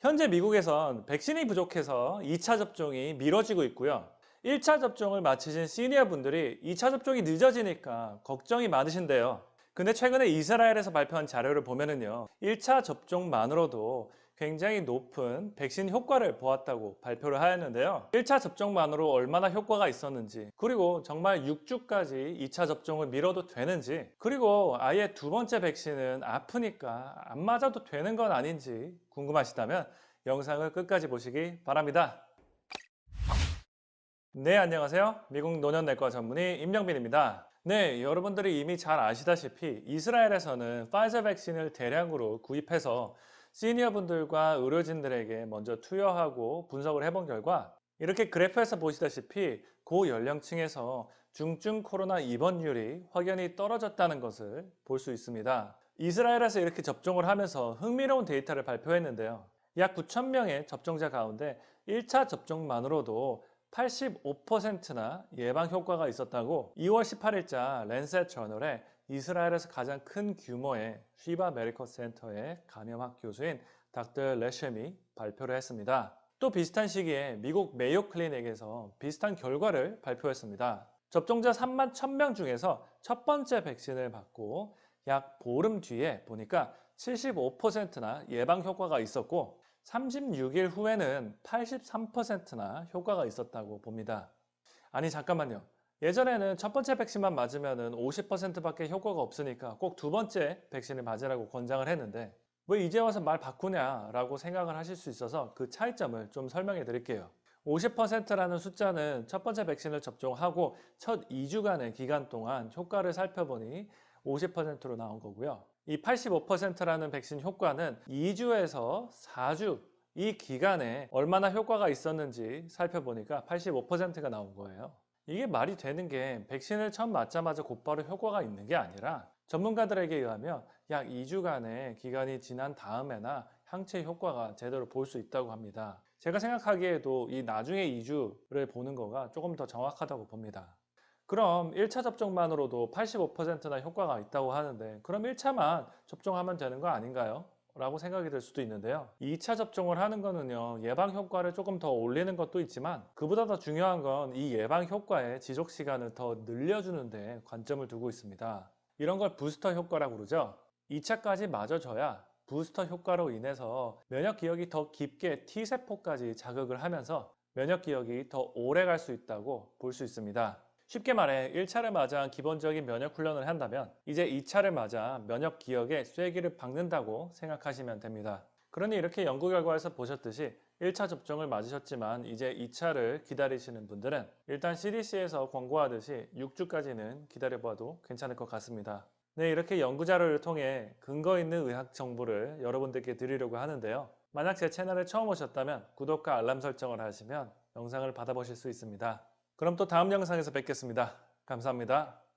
현재 미국에선 백신이 부족해서 2차 접종이 미뤄지고 있고요. 1차 접종을 마치신 시니어 분들이 2차 접종이 늦어지니까 걱정이 많으신데요. 근데 최근에 이스라엘에서 발표한 자료를 보면은요. 1차 접종만으로도 굉장히 높은 백신 효과를 보았다고 발표를 하였는데요. 1차 접종만으로 얼마나 효과가 있었는지, 그리고 정말 6주까지 2차 접종을 미뤄도 되는지, 그리고 아예 두 번째 백신은 아프니까 안 맞아도 되는 건 아닌지 궁금하시다면 영상을 끝까지 보시기 바랍니다. 네, 안녕하세요. 미국 노년내과 전문의 임영빈입니다. 네, 여러분들이 이미 잘 아시다시피 이스라엘에서는 파이저 백신을 대량으로 구입해서 시니어 분들과 의료진들에게 먼저 투여하고 분석을 해본 결과 이렇게 그래프에서 보시다시피 고연령층에서 중증 코로나 입원율이 확연히 떨어졌다는 것을 볼 수 있습니다. 이스라엘에서 이렇게 접종을 하면서 흥미로운 데이터를 발표했는데요. 약 9,000명의 접종자 가운데 1차 접종만으로도 85%나 예방 효과가 있었다고 2월 18일자 랜셋 저널에 이스라엘에서 가장 큰 규모의 쉬바 메디컬 센터의 감염학 교수인 닥터 레셰미 발표를 했습니다. 또 비슷한 시기에 미국 메이오 클리닉에서 비슷한 결과를 발표했습니다. 접종자 3만 1000명 중에서 첫 번째 백신을 받고 약 보름 뒤에 보니까 75%나 예방 효과가 있었고 36일 후에는 83%나 효과가 있었다고 봅니다. 아니 잠깐만요. 예전에는 첫 번째 백신만 맞으면 50%밖에 효과가 없으니까 꼭 두 번째 백신을 맞으라고 권장을 했는데 왜 이제 와서 말 바꾸냐라고 생각을 하실 수 있어서 그 차이점을 좀 설명해 드릴게요. 50%라는 숫자는 첫 번째 백신을 접종하고 첫 2주간의 기간 동안 효과를 살펴보니 50%로 나온 거고요. 이 85%라는 백신 효과는 2주에서 4주 이 기간에 얼마나 효과가 있었는지 살펴보니까 85%가 나온 거예요. 이게 말이 되는 게 백신을 처음 맞자마자 곧바로 효과가 있는 게 아니라 전문가들에게 의하면 약 2주간의 기간이 지난 다음에나 항체 효과가 제대로 볼 수 있다고 합니다. 제가 생각하기에도 이 나중에 2주를 보는 거가 조금 더 정확하다고 봅니다. 그럼 1차 접종만으로도 85%나 효과가 있다고 하는데 그럼 1차만 접종하면 되는 거 아닌가요? 라고 생각이 들 수도 있는데요. 2차 접종을 하는 거는요 예방 효과를 조금 더 올리는 것도 있지만 그보다 더 중요한 건 이 예방 효과의 지속 시간을 더 늘려주는 데 관점을 두고 있습니다. 이런 걸 부스터 효과라고 그러죠. 2차까지 맞아줘야 부스터 효과로 인해서 면역 기억이 더 깊게 T세포까지 자극을 하면서 면역 기억이 더 오래 갈 수 있다고 볼 수 있습니다 쉽게 말해 1차를 맞아 기본적인 면역 훈련을 한다면 이제 2차를 맞아 면역 기억에 쐐기를 박는다고 생각하시면 됩니다. 그러니 이렇게 연구 결과에서 보셨듯이 1차 접종을 맞으셨지만 이제 2차를 기다리시는 분들은 일단 CDC에서 권고하듯이 6주까지는 기다려봐도 괜찮을 것 같습니다. 네, 이렇게 연구 자료를 통해 근거 있는 의학 정보를 여러분들께 드리려고 하는데요. 만약 제 채널에 처음 오셨다면 구독과 알람 설정을 하시면 영상을 받아보실 수 있습니다. 그럼 또 다음 영상에서 뵙겠습니다. 감사합니다.